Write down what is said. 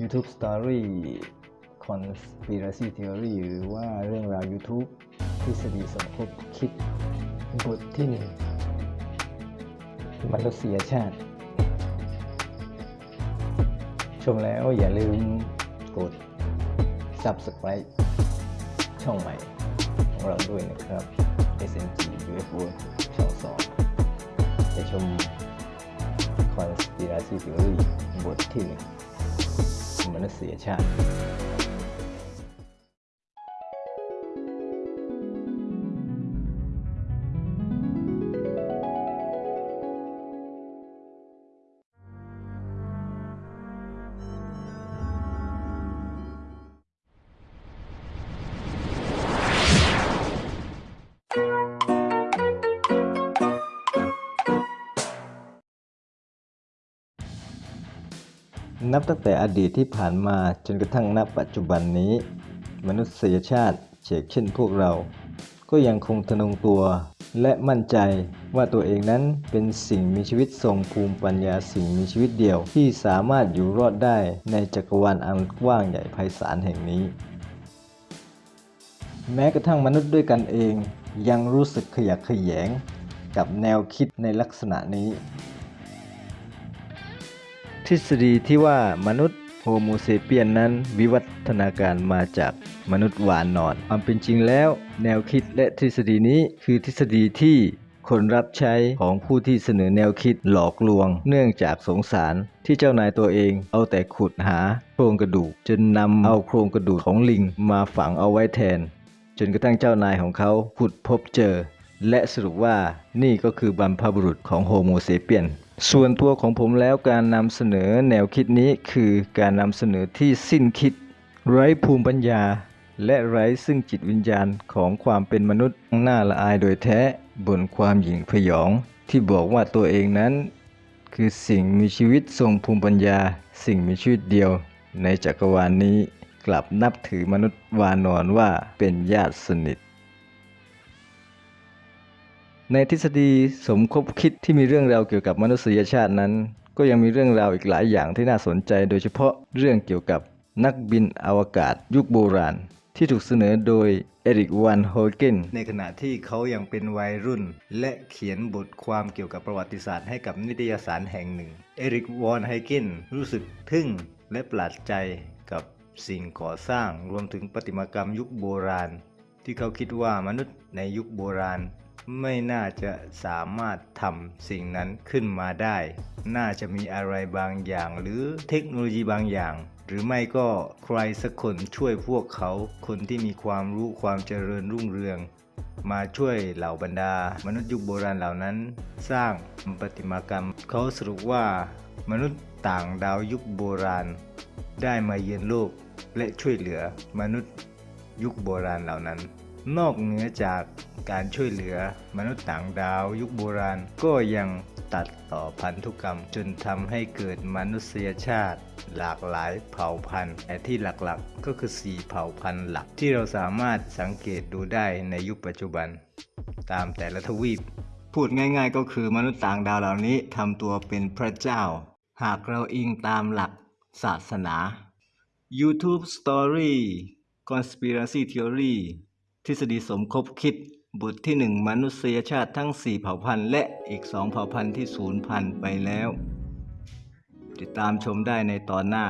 YouTube Story Conspiracy Theory หรือว่าเรื่องราว YouTube ทฤษฎีสมคบคิดบทที่หนึ่งมนุษยชาติ ชมแล้วอย่าลืมกด Subscribe ช่องใหม่ของเราด้วยนะครับ SNG UFO ช่องสองไปชม Conspiracy Theory บทที่หนึ่ง มนุษยชา นับตั้งแต่อดีตที่ผ่านมาจนกระทั่งณปัจจุบันนี้ มนุษยชาติเช่นเช่นพวกเรา ก็ยังคงทะนงตัว และมั่นใจว่าตัวเองนั้นเป็นสิ่งมีชีวิตทรงภูมิปัญญาสิ่งมีชีวิตเดียว ที่สามารถอยู่รอดได้ในจักรวาลอันกว้างใหญ่ไพศาลแห่งนี้ แม้กระทั่งมนุษย์ด้วยกันเองยังรู้สึกขยักขยงกับแนวคิดในลักษณะนี้ ทฤษฎีที่ว่ามนุษย์โฮโมเซเปียนนั้นวิวัฒนาการมาจากมนุษย์หวานอน ความเป็นจริงแล้ว แนวคิดและทฤษฎีนี้คือทฤษฎีที่คนรับใช้ของผู้ที่เสนอแนวคิดหลอกลวง เนื่องจากสงสารที่เจ้านายตัวเองเอาแต่ขุดหาโครงกระดูก จนนำเอาโครงกระดูกของลิงมาฝังเอาไว้แทน จนกระทั่งเจ้านายของเขาขุดพบเจอ และสรุปว่านี่ก็คือบรรพบุรุษของโฮโมเซเปียน ส่วนตัวของผมแล้วการนำเสนอแนวคิดนี้คือการนำเสนอที่สิ้นคิด ไร้ภูมิปัญญา และไร้ซึ่งจิตวิญญาณของความเป็นมนุษย์น่าละอายโดยแท้บนความหยิ่งพยอง ที่บอกว่าตัวเองนั้น คือสิ่งมีชีวิตทรงภูมิปัญญา สิ่งมีชีวิตเดียว ในจักรวาลนี้กลับนับถือมนุษย์วานอนว่าเป็นญาติสนิท ในทฤษฎีสมคบคิดที่มีเรื่องราวเกี่ยวกับมนุษยชาตินั้น ก็ยังมีเรื่องราวอีกหลายอย่างที่น่าสนใจ โดยเฉพาะเรื่องเกี่ยวกับนักบินอวกาศยุคโบราณ ที่ถูกเสนอโดยเอริกวันโฮเกนในขณะที่เขายังเป็นวัยรุ่น และเขียนบทความเกี่ยวกับประวัติศาสตร์ให้กับนิตยสารแห่งหนึ่ง เอริกวอนไฮเกนรู้สึกทึ่งและประหลาดใจกับสิ่งก่อสร้างรวมถึงประติมากรรมยุคโบราณ ที่เขาคิดว่ามนุษย์ในยุคโบราณ ไม่น่าจะสามารถทำสิ่งนั้นขึ้นมาได้ น่าจะมีอะไรบางอย่าง หรือเทคโนโลยีบางอย่าง หรือไม่ก็ใครสักคนช่วยพวกเขา คนที่มีความรู้ความเจริญรุ่งเรือง มาช่วยเหล่าบรรดา มนุษย์ยุคโบราณเหล่านั้น สร้างประติมากรรม เขาสรุปว่า มนุษย์ต่างดาวยุคโบราณ ได้มาเยือนโลกและช่วยเหลือมนุษย์ยุคโบราณเหล่านั้น นอกเหนือจากการช่วยเหลือมนุษย์ต่างดาวยุคโบราณ ก็ยังตัดต่อพันธุกรรม จนทำให้เกิดมนุษยชาติ หลากหลายเผ่าพันธุ์แต่ที่หลักๆ ก็คือ 4 เผ่าพันธุ์หลัก ที่เราสามารถสังเกตดูได้ในยุคปัจจุบัน ตามแต่ละทวีป พูดง่ายๆ ก็คือมนุษย์ต่างดาวเหล่านี้ทำตัวเป็นพระเจ้า หากเราอิงตามหลักศาสนา YouTube Story Conspiracy Theory ทฤษฎีสมคบคิดบทที่ 1 มนุษยชาติทั้ง 4 เผ่าพันธุ์และอีก 2 เผ่าพันธุ์ที่สูญพันธุ์ไปแล้ว ติดตามชมได้ในตอนหน้า